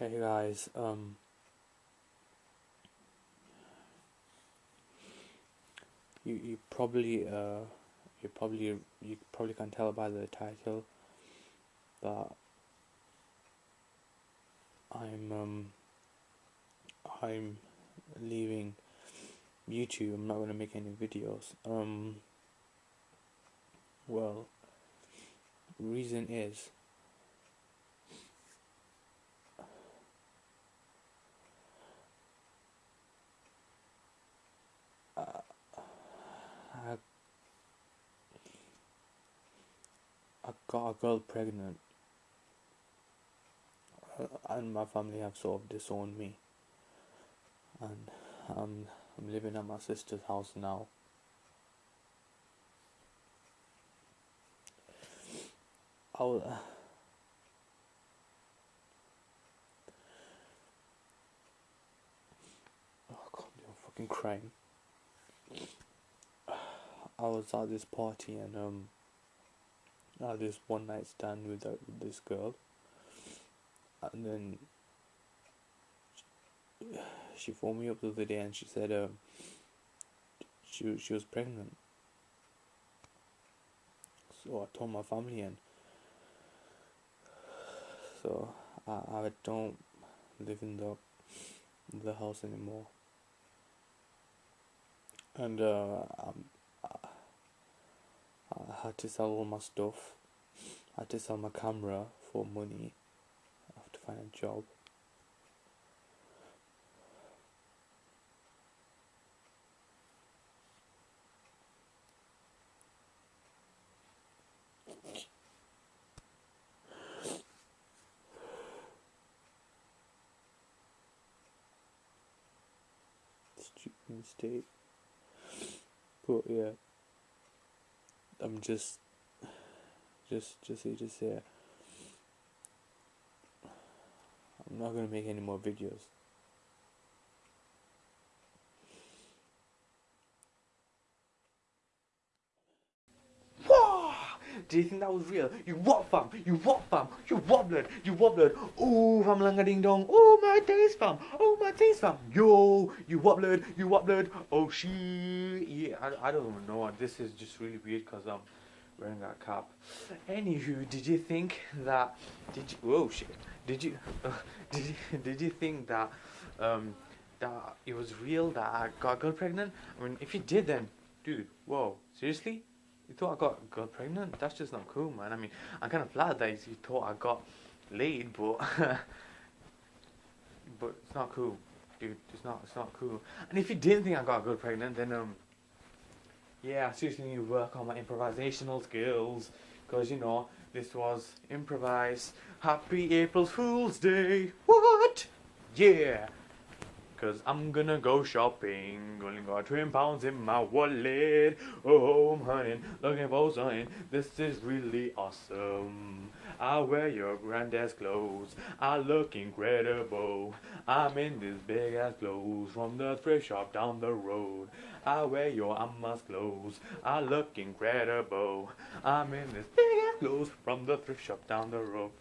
Hey guys, um, you you probably uh you probably you probably can tell by the title that I'm um I'm leaving YouTube. I'm not gonna make any videos. Um, well, reason is I, I got a girl pregnant, uh, and my family have sort of disowned me, and um, I'm living at my sister's house now. I will, uh, oh God, I'm fucking crying. I was at this party and um, I had this one night stand with, with this girl, and then she phoned me up the other day and she said um, she she was pregnant. So I told my family and so I I don't live in the the house anymore. And uh, um, I had to sell all my stuff. I had to sell my camera for money. I have to find a job. Stupid mistake. But yeah. I'm just just just here to say I'm not gonna make any more videos. Do you think that was real? You what fam? You what fam? You blood? You what blood? Oh fam langa ding dong. Oh my taste fam. Oh my taste fam. Yo, you blood? You blood? Oh shit. Yeah, I, I don't even know. This is just really weird because I'm wearing a cap. Anywho, did you think that? Did you? Whoa shit. Did you? Uh, did you? Did you think that? Um, that it was real that I got a girl pregnant? I mean, if you did, then, dude, whoa, seriously? You thought I got got pregnant? That's just not cool, man. I mean, I'm kind of glad that you thought I got laid, but but it's not cool, dude. It's not. It's not cool. And if you didn't think I got good pregnant, then um, yeah, I seriously need to work on my improvisational skills, cause you know this was improvised. Happy April Fool's Day. What? Yeah. Cause I'm gonna go shopping, only got twenty pounds in my wallet. Oh, I'm hunting, looking for something. This is really awesome. I wear your granddad's clothes. I look incredible. I'm in this big ass clothes from the thrift shop down the road. I wear your Amma's clothes. I look incredible. I'm in this big ass clothes from the thrift shop down the road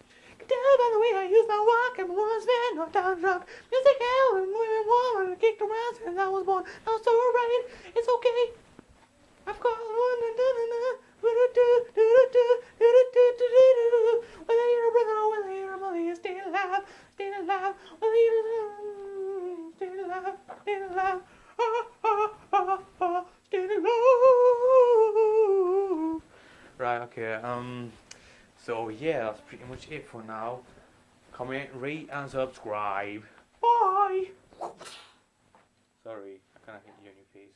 tell by the way I use my walk and once been knocked down drunk. Music hell and women warm and kicked around since I was born. Now so right, it's okay. I've got one and done and ah, ah, ah, ah. Right, okay, um, so yeah, that's pretty much it for now. Comment, rate, and subscribe. Bye! Sorry, I kind of hit you in your face.